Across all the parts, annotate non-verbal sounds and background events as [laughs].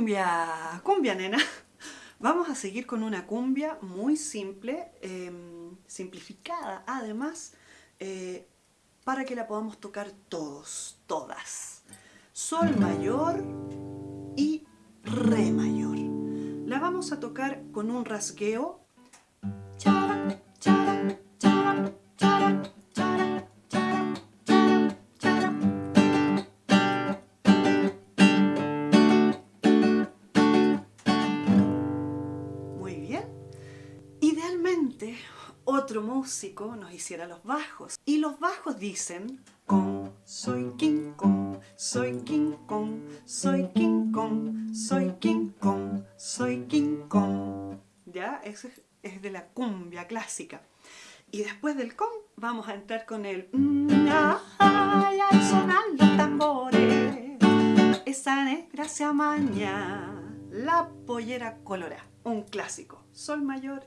cumbia, cumbia nena. [laughs] Vamos a seguir con una cumbia muy simple, em, simplificada además, eh, para que la podamos tocar todos, todas. Sol mayor y Re mayor. La vamos a tocar con un rasgueo. Idealmente, otro músico nos hiciera los bajos. Y los bajos dicen con, soy King Kong, soy King Kong, soy King Kong, soy King Kong, soy King Kong. ¿Ya? Eso es, de la cumbia clásica. Y después del con vamos a entrar con el ay, al sonar los tambores, esa negra se amaña, la pollera colora, un clásico, sol mayor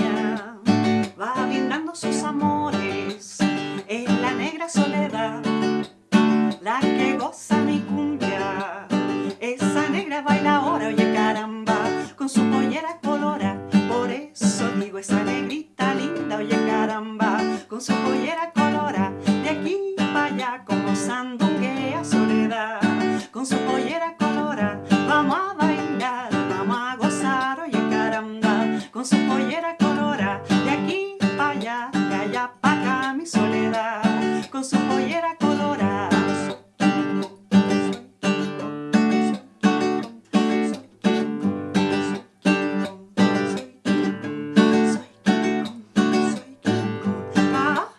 soledad, la que goza mi cumbia. Esa negra baila ahora, oye caramba, con su pollera colora, por eso digo esa negrita linda, oye caramba, con su pollera colora, de aquí para allá como sandunguea soledad, con su pollera colora, vamos a bailar, vamos a gozar, oye caramba, con su pollera colora, su pollera colorada.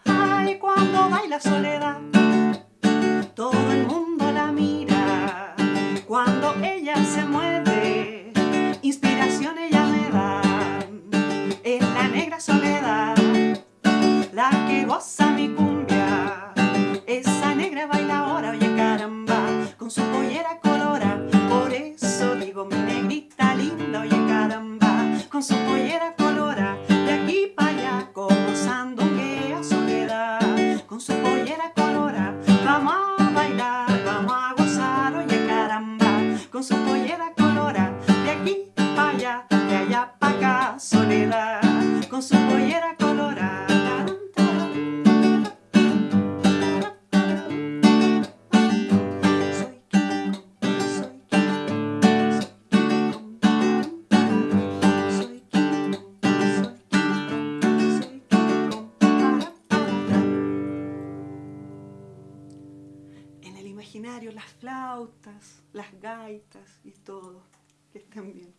Ay, cuando baila soledad, todo el mundo la mira, cuando ella se mueve, inspiración ella me da, en la negra soledad la que goza mi cumbia. Allá, de allá acá, soledad, con su pollera colora. imaginario las flautas, las gaitas y todo. Que estén bien.